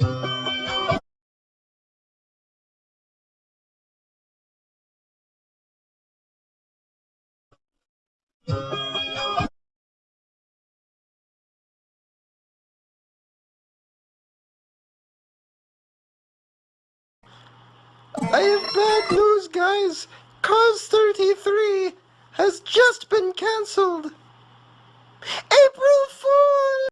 I have bad news, guys. Cars 33 has just been cancelled. April Fool!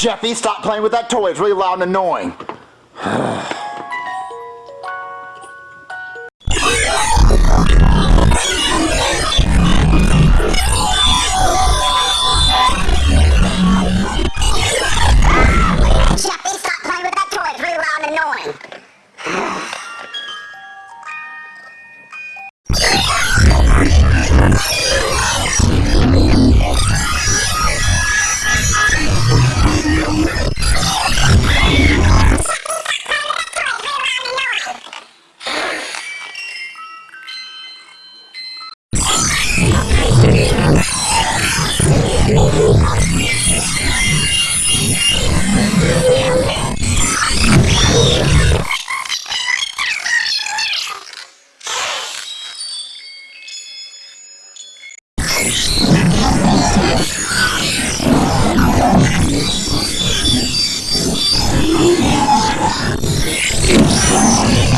Jeffy, stop playing with that toy. It's really loud and annoying. It's